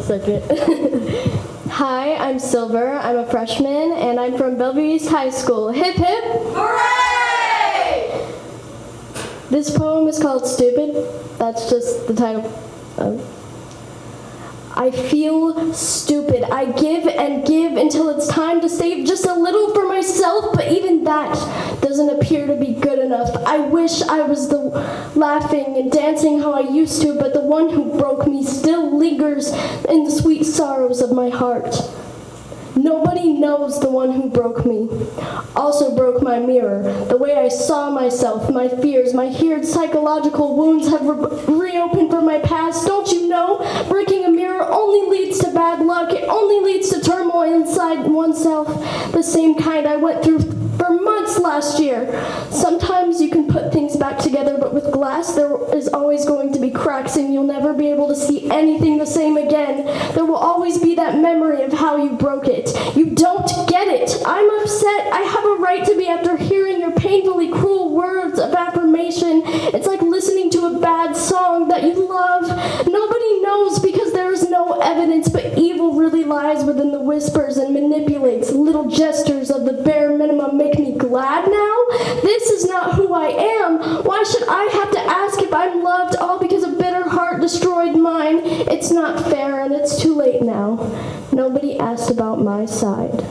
second. Hi, I'm Silver. I'm a freshman, and I'm from Bellevue East High School. Hip hip! Hooray! This poem is called Stupid. That's just the title. of I feel stupid. I give and give until it's time to save just a little for myself, but even that doesn't appear to be good enough. I wish I was the laughing and dancing how I used to, but the one who broke me still lingers in the sweet sorrows of my heart. Nobody knows the one who broke me. Also broke my mirror. The way I saw myself, my fears, my heared psychological wounds have re- reopened from my past. Don't you know? Breaking a mirror only leads to bad luck. It only leads to turmoil inside oneself. The same kind I went through for months last year. Sometimes you can put things back together, but with glass, there always going to be cracks, and you'll never be able to see anything the same again. There will always be that memory of how you broke it. You don't get it. I'm upset. I have a right to be after hearing your painfully cruel words of affirmation. It's like listening to a bad song that you love. Nobody knows because there is no evidence, but evil really lies within the whispers and manipulates little gestures of the bare minimum make me glad now? Not who I am. Why should I have to ask if I'm loved all because a bitter heart destroyed mine? It's not fair and it's too late now. Nobody asked about my side.